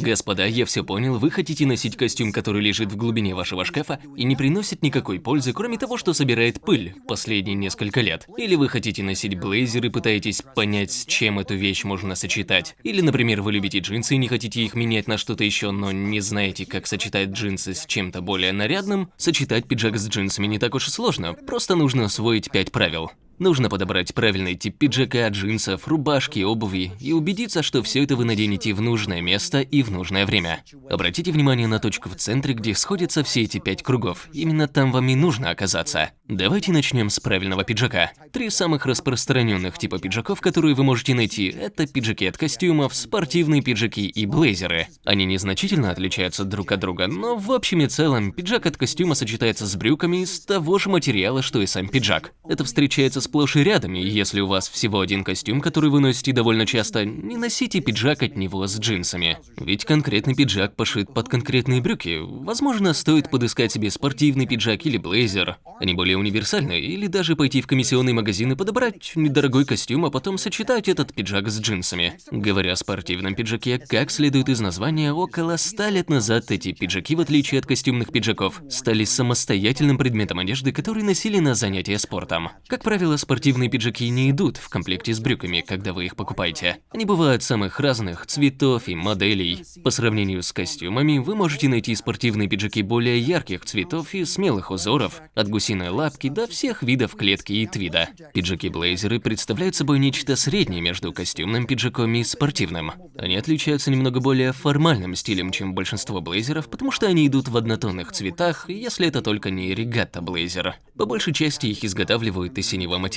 Господа, я все понял, вы хотите носить костюм, который лежит в глубине вашего шкафа и не приносит никакой пользы, кроме того, что собирает пыль последние несколько лет. Или вы хотите носить блейзер и пытаетесь понять, с чем эту вещь можно сочетать. Или, например, вы любите джинсы и не хотите их менять на что-то еще, но не знаете, как сочетать джинсы с чем-то более нарядным. Сочетать пиджак с джинсами не так уж и сложно, просто нужно освоить 5 правил. Нужно подобрать правильный тип пиджака, джинсов, рубашки, обуви и убедиться, что все это вы наденете в нужное место и в нужное время. Обратите внимание на точку в центре, где сходятся все эти пять кругов. Именно там вам и нужно оказаться. Давайте начнем с правильного пиджака. Три самых распространенных типа пиджаков, которые вы можете найти, это пиджаки от костюмов, спортивные пиджаки и блейзеры. Они незначительно отличаются друг от друга, но в общем и целом пиджак от костюма сочетается с брюками из того же материала, что и сам пиджак. Это встречается с сплошь и рядом, и если у вас всего один костюм, который вы носите довольно часто, не носите пиджак от него с джинсами. Ведь конкретный пиджак пошит под конкретные брюки. Возможно, стоит подыскать себе спортивный пиджак или блейзер. Они более универсальны, или даже пойти в комиссионный магазин и подобрать недорогой костюм, а потом сочетать этот пиджак с джинсами. Говоря о спортивном пиджаке, как следует из названия, около 100 лет назад эти пиджаки, в отличие от костюмных пиджаков, стали самостоятельным предметом одежды, который носили на занятия спортом. Как правило, спортивные пиджаки не идут в комплекте с брюками, когда вы их покупаете. Они бывают самых разных цветов и моделей. По сравнению с костюмами, вы можете найти спортивные пиджаки более ярких цветов и смелых узоров, от гусиной лапки до всех видов клетки и твида. Пиджаки-блейзеры представляют собой нечто среднее между костюмным пиджаком и спортивным. Они отличаются немного более формальным стилем, чем большинство блейзеров, потому что они идут в однотонных цветах, если это только не регатта-блейзер. По большей части их изготавливают из синего материала.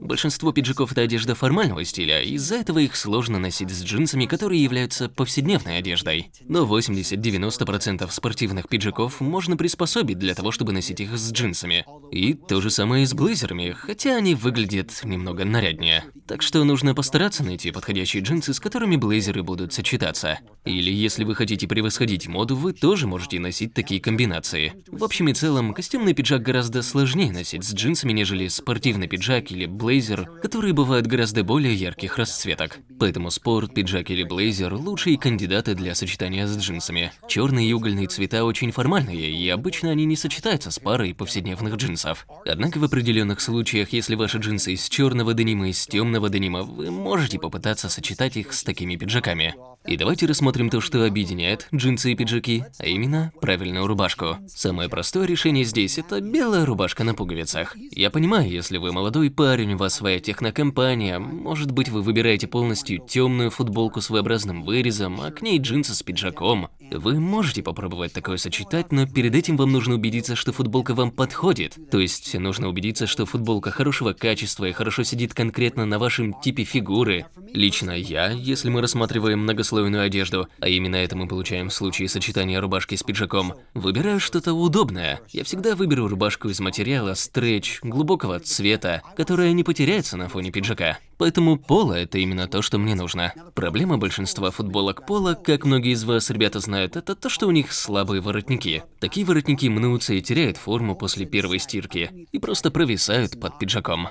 Большинство пиджаков – это одежда формального стиля, из-за этого их сложно носить с джинсами, которые являются повседневной одеждой. Но 80-90% спортивных пиджаков можно приспособить для того, чтобы носить их с джинсами. И то же самое и с блейзерами, хотя они выглядят немного наряднее. Так что нужно постараться найти подходящие джинсы, с которыми блейзеры будут сочетаться. Или если вы хотите превосходить моду, вы тоже можете носить такие комбинации. В общем и целом, костюмный пиджак гораздо сложнее носить с джинсами, нежели спортивный пиджак или блейзер, которые бывают гораздо более ярких расцветок. Поэтому спорт, пиджак или блейзер – лучшие кандидаты для сочетания с джинсами. Черные и угольные цвета очень формальные, и обычно они не сочетаются с парой повседневных джинсов. Однако в определенных случаях, если ваши джинсы из черного денима из темного денима, вы можете попытаться сочетать их с такими пиджаками. И давайте рассмотрим то, что объединяет джинсы и пиджаки, а именно правильную рубашку. Самое простое решение здесь – это белая рубашка на пуговицах. Я понимаю, если вы молодой парень, у вас своя технокомпания, может быть вы выбираете полностью темную футболку с V-образным вырезом, а к ней джинсы с пиджаком. Вы можете попробовать такое сочетать, но перед этим вам нужно убедиться, что футболка вам подходит. То есть нужно убедиться, что футболка хорошего качества и хорошо сидит конкретно на вашем типе фигуры. Лично я, если мы рассматриваем многослойную одежду, а именно это мы получаем в случае сочетания рубашки с пиджаком, выбираю что-то удобное. Я всегда выберу рубашку из материала стретч, глубокого цвета, которая не потеряется на фоне пиджака. Поэтому поло – это именно то, что мне нужно. Проблема большинства футболок пола, как многие из вас, ребята, знают, это то, что у них слабые воротники. Такие воротники мнутся и теряют форму после первой стирки, и просто провисают под пиджаком.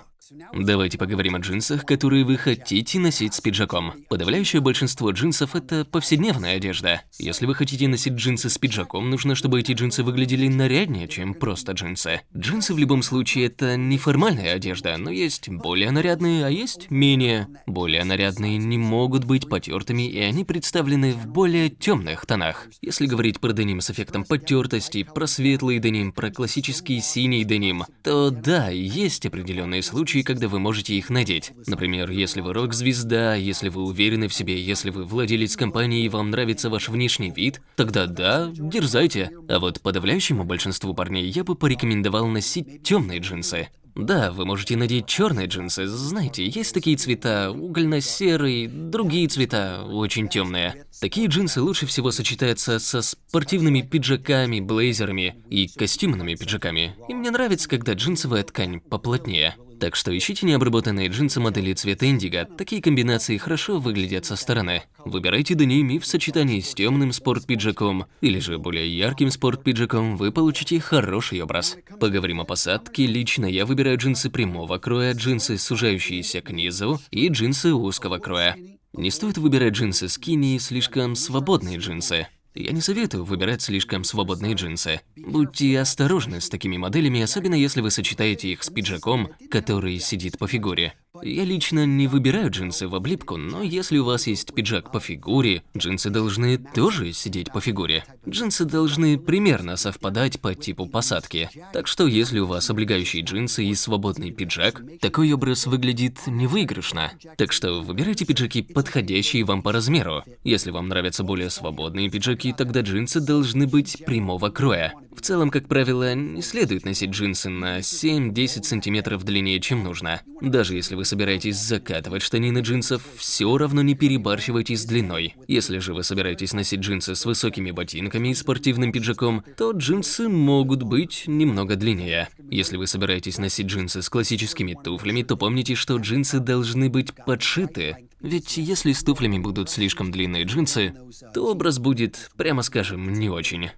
Давайте поговорим о джинсах, которые вы хотите носить с пиджаком. Подавляющее большинство джинсов – это повседневная одежда. Если вы хотите носить джинсы с пиджаком, нужно, чтобы эти джинсы выглядели наряднее, чем просто джинсы. Джинсы в любом случае – это неформальная одежда, но есть более нарядные, а есть менее. Более нарядные не могут быть потертыми, и они представлены в более темных тонах. Если говорить про деним с эффектом потертости, про светлый деним, про классический синий деним, то да, есть определенные случаи, когда вы можете их надеть. Например, если вы рок-звезда, если вы уверены в себе, если вы владелец компании и вам нравится ваш внешний вид, тогда да, дерзайте. А вот подавляющему большинству парней я бы порекомендовал носить темные джинсы. Да, вы можете надеть черные джинсы, знаете, есть такие цвета, угольно-серый, другие цвета, очень темные. Такие джинсы лучше всего сочетаются со спортивными пиджаками, блейзерами и костюмными пиджаками. И мне нравится, когда джинсовая ткань поплотнее. Так что ищите необработанные джинсы модели цвета индиго, такие комбинации хорошо выглядят со стороны. Выбирайте деними в сочетании с темным спорт-пиджаком, или же более ярким спорт-пиджаком, вы получите хороший образ. Поговорим о посадке, лично я выбираю джинсы прямого кроя, джинсы, сужающиеся к низу, и джинсы узкого кроя. Не стоит выбирать джинсы скини и слишком свободные джинсы. Я не советую выбирать слишком свободные джинсы. Будьте осторожны с такими моделями, особенно если вы сочетаете их с пиджаком, который сидит по фигуре. Я лично не выбираю джинсы в облипку, но если у вас есть пиджак по фигуре, джинсы должны тоже сидеть по фигуре. Джинсы должны примерно совпадать по типу посадки. Так что если у вас облегающие джинсы и свободный пиджак, такой образ выглядит невыигрышно. Так что выбирайте пиджаки, подходящие вам по размеру. Если вам нравятся более свободные пиджаки, тогда джинсы должны быть прямого кроя. В целом, как правило, не следует носить джинсы на 7-10 сантиметров длиннее, чем нужно. Даже если вы собираетесь закатывать штанины джинсов, все равно не перебарщивайте с длиной. Если же вы собираетесь носить джинсы с высокими ботинками и спортивным пиджаком, то джинсы могут быть немного длиннее. Если вы собираетесь носить джинсы с классическими туфлями, то помните, что джинсы должны быть подшиты. Ведь если с туфлями будут слишком длинные джинсы, то образ будет, прямо скажем, не очень.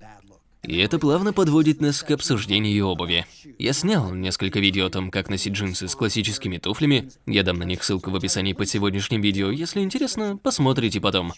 И это плавно подводит нас к обсуждению обуви. Я снял несколько видео о том, как носить джинсы с классическими туфлями. Я дам на них ссылку в описании под сегодняшним видео. Если интересно, посмотрите потом.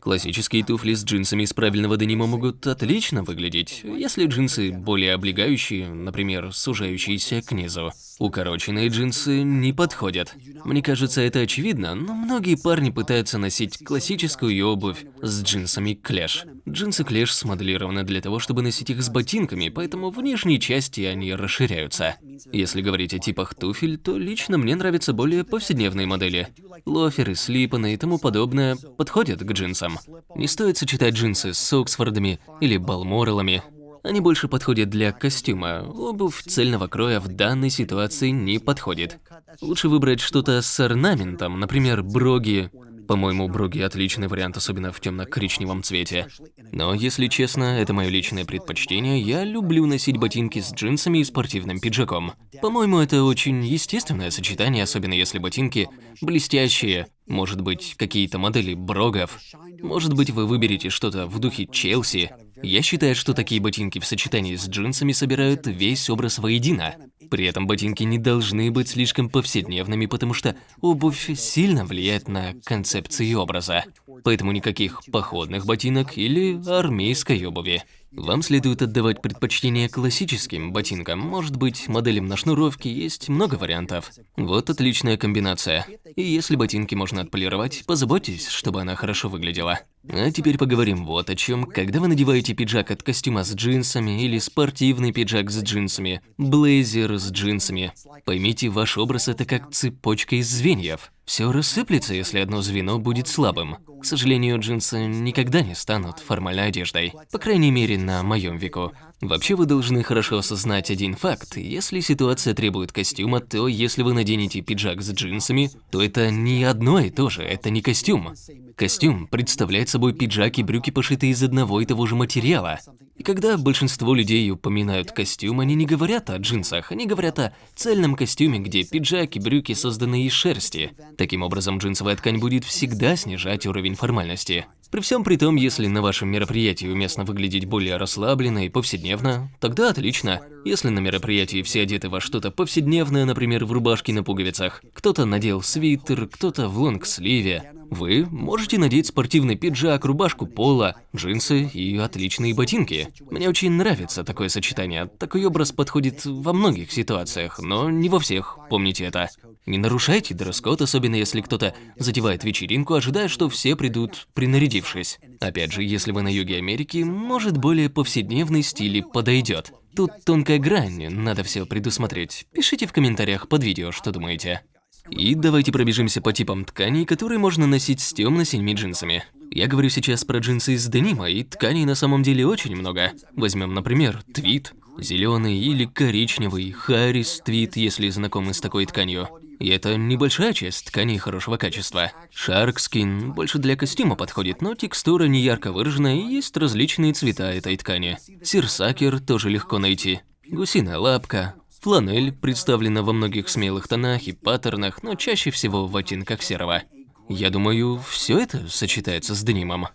Классические туфли с джинсами из правильного денима могут отлично выглядеть, если джинсы более облегающие, например, сужающиеся к низу. Укороченные джинсы не подходят. Мне кажется, это очевидно, но многие парни пытаются носить классическую обувь с джинсами клеш. Джинсы клеш смоделированы для того, чтобы носить их с ботинками, поэтому в нижней части они расширяются. Если говорить о типах туфель, то лично мне нравятся более повседневные модели. Лоферы, слипаны и тому подобное подходят к джинсам. Не стоит сочетать джинсы с Оксфордами или Балморелами. Они больше подходят для костюма. Обувь цельного кроя в данной ситуации не подходит. Лучше выбрать что-то с орнаментом, например, броги. По-моему, броги отличный вариант, особенно в темно-коричневом цвете. Но, если честно, это мое личное предпочтение, я люблю носить ботинки с джинсами и спортивным пиджаком. По-моему, это очень естественное сочетание, особенно если ботинки блестящие, может быть, какие-то модели брогов. Может быть, вы выберете что-то в духе Челси. Я считаю, что такие ботинки в сочетании с джинсами собирают весь образ воедино. При этом ботинки не должны быть слишком повседневными, потому что обувь сильно влияет на концепции образа. Поэтому никаких походных ботинок или армейской обуви. Вам следует отдавать предпочтение классическим ботинкам. Может быть, моделям на шнуровке есть много вариантов. Вот отличная комбинация. И если ботинки можно отполировать, позаботьтесь, чтобы она хорошо выглядела. А теперь поговорим вот о чем. Когда вы надеваете пиджак от костюма с джинсами или спортивный пиджак с джинсами, блейзер с джинсами, поймите, ваш образ это как цепочка из звеньев. Все рассыплется, если одно звено будет слабым. К сожалению, джинсы никогда не станут формальной одеждой. По крайней мере, на моем веку. Вообще вы должны хорошо осознать один факт. Если ситуация требует костюма, то если вы наденете пиджак с джинсами, то это не одно и то же, это не костюм. Костюм представляет собой пиджак и брюки, пошитые из одного и того же материала. И когда большинство людей упоминают костюм, они не говорят о джинсах, они говорят о цельном костюме, где пиджак и брюки созданы из шерсти. Таким образом, джинсовая ткань будет всегда снижать уровень формальности. При всем при том, если на вашем мероприятии уместно выглядеть более расслабленно и повседневно, тогда отлично. Если на мероприятии все одеты во что-то повседневное, например, в рубашке на пуговицах, кто-то надел свитер, кто-то в лонгсливе, вы можете надеть спортивный пиджак, рубашку пола, джинсы и отличные ботинки. Мне очень нравится такое сочетание. Такой образ подходит во многих ситуациях, но не во всех, помните это. Не нарушайте дресс-код, особенно если кто-то затевает вечеринку, ожидая, что все придут принарядившись. Опять же, если вы на юге Америки, может более повседневный стиль подойдет. Тут тонкая грань, надо все предусмотреть. Пишите в комментариях под видео, что думаете. И давайте пробежимся по типам тканей, которые можно носить с темно-синими джинсами. Я говорю сейчас про джинсы из денима, и тканей на самом деле очень много. Возьмем, например, твит, зеленый или коричневый, Харрис твит, если знакомы с такой тканью. И это небольшая часть тканей хорошего качества. Шаркскин больше для костюма подходит, но текстура не ярко выражена и есть различные цвета этой ткани. Сирсакер тоже легко найти. Гусиная лапка, Фланель представлена во многих смелых тонах и паттернах, но чаще всего в оттенках серого. Я думаю, все это сочетается с денимом.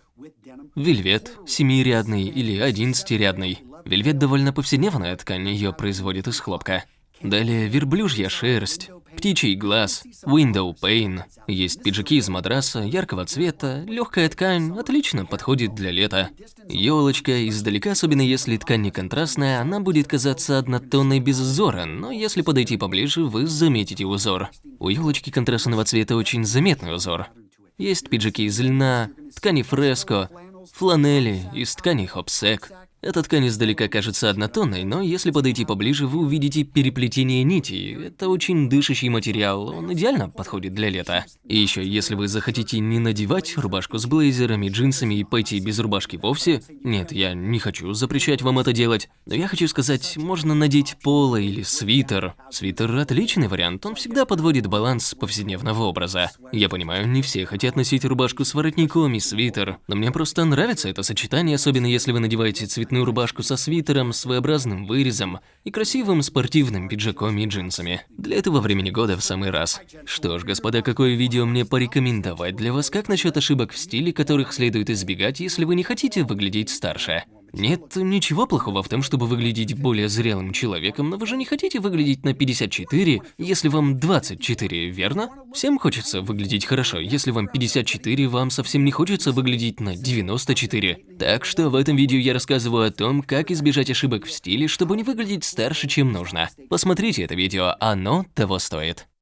Вельвет, семирядный или одиннадцатирядный. Вельвет довольно повседневная ткань, ее производят из хлопка. Далее верблюжья шерсть. Птичий глаз, window pane. Есть пиджаки из матраса, яркого цвета, легкая ткань, отлично подходит для лета. Елочка, издалека, особенно если ткань не контрастная, она будет казаться однотонной без узора, но если подойти поближе, вы заметите узор. У елочки контрастного цвета очень заметный узор. Есть пиджаки из льна, ткани фреско, фланели, из ткани хопсек. Эта ткань издалека кажется однотонной, но если подойти поближе, вы увидите переплетение нитей. Это очень дышащий материал, он идеально подходит для лета. И еще, если вы захотите не надевать рубашку с блейзерами, джинсами и пойти без рубашки вовсе, нет, я не хочу запрещать вам это делать, но я хочу сказать, можно надеть поло или свитер. Свитер отличный вариант, он всегда подводит баланс повседневного образа. Я понимаю, не все хотят носить рубашку с воротником и свитер, но мне просто нравится это сочетание, особенно если вы надеваете цвет цветную рубашку со свитером, своеобразным вырезом и красивым спортивным пиджаком и джинсами. Для этого времени года в самый раз. Что ж, господа, какое видео мне порекомендовать для вас? Как насчет ошибок в стиле, которых следует избегать, если вы не хотите выглядеть старше? Нет ничего плохого в том, чтобы выглядеть более зрелым человеком, но вы же не хотите выглядеть на 54, если вам 24, верно? Всем хочется выглядеть хорошо, если вам 54, вам совсем не хочется выглядеть на 94. Так что в этом видео я рассказываю о том, как избежать ошибок в стиле, чтобы не выглядеть старше, чем нужно. Посмотрите это видео, оно того стоит.